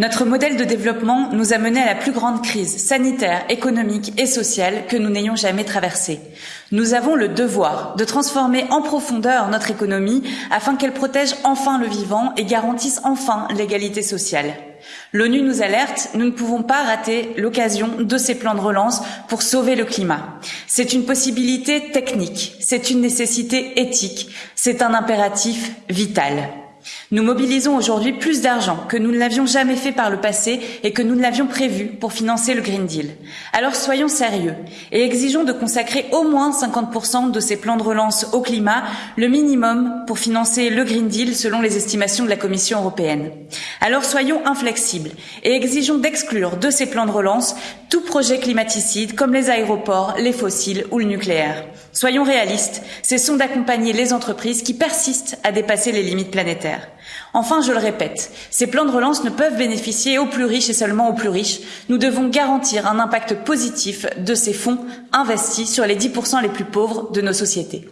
Notre modèle de développement nous a mené à la plus grande crise sanitaire, économique et sociale que nous n'ayons jamais traversée. Nous avons le devoir de transformer en profondeur notre économie afin qu'elle protège enfin le vivant et garantisse enfin l'égalité sociale. L'ONU nous alerte, nous ne pouvons pas rater l'occasion de ces plans de relance pour sauver le climat. C'est une possibilité technique, c'est une nécessité éthique, c'est un impératif vital. Nous mobilisons aujourd'hui plus d'argent que nous ne l'avions jamais fait par le passé et que nous ne l'avions prévu pour financer le Green Deal. Alors soyons sérieux et exigeons de consacrer au moins 50% de ces plans de relance au climat, le minimum pour financer le Green Deal selon les estimations de la Commission européenne. Alors soyons inflexibles et exigeons d'exclure de ces plans de relance tout projet climaticide comme les aéroports, les fossiles ou le nucléaire. Soyons réalistes, cessons d'accompagner les entreprises qui persistent à dépasser les limites planétaires. Enfin, je le répète, ces plans de relance ne peuvent bénéficier aux plus riches et seulement aux plus riches. Nous devons garantir un impact positif de ces fonds investis sur les 10% les plus pauvres de nos sociétés.